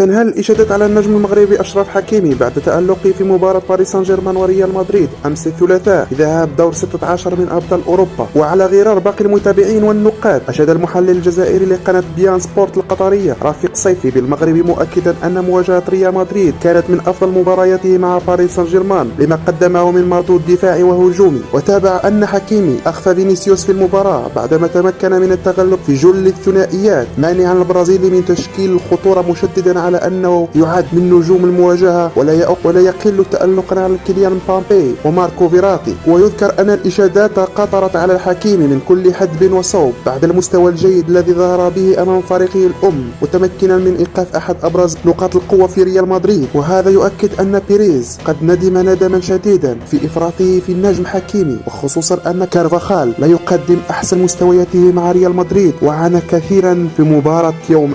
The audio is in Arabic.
تنهال الإشادات على النجم المغربي أشرف حكيمي بعد تألقه في مباراة باريس سان جيرمان وريال مدريد أمس الثلاثاء ذهاب دور 16 من أبطال أوروبا. وعلى غرار باقي المتابعين والنقاد أشاد المحلل الجزائري لقناة beIN Sport القطرية رفيق صيفي بالمغربي مؤكدا أن مواجهة ريال مدريد كانت من أفضل مبارياته مع باريس سان جيرمان لما قدمه من مردود دفاعي وهجومي. وتابع أن حكيمي أخفى فينيسيوس في المباراة بعدما تمكن من التغلب في جل الثنائيات مانعا البرازيلي من تشكيل الخطورة مشددا على أنه يعد من نجوم المواجهة ولا ولا يقل تألقا على كيليان مبابي وماركو فيراتي. ويذكر أن الإشادات تقاطرت على حكيمي من كل حدب وصوب بعد المستوى الجيد الذي ظهر به أمام فريقه الأم متمكنا من إيقاف أحد أبرز نقاط القوة في ريال مدريد. وهذا يؤكد أن بيريز قد ندم ندما شديدا في إفراطه في النجم حكيمي. وخصوصا أن كارفاخال لا يقدم أحسن مستوياته مع ريال مدريد وعانى كثيرا في مباراة يوم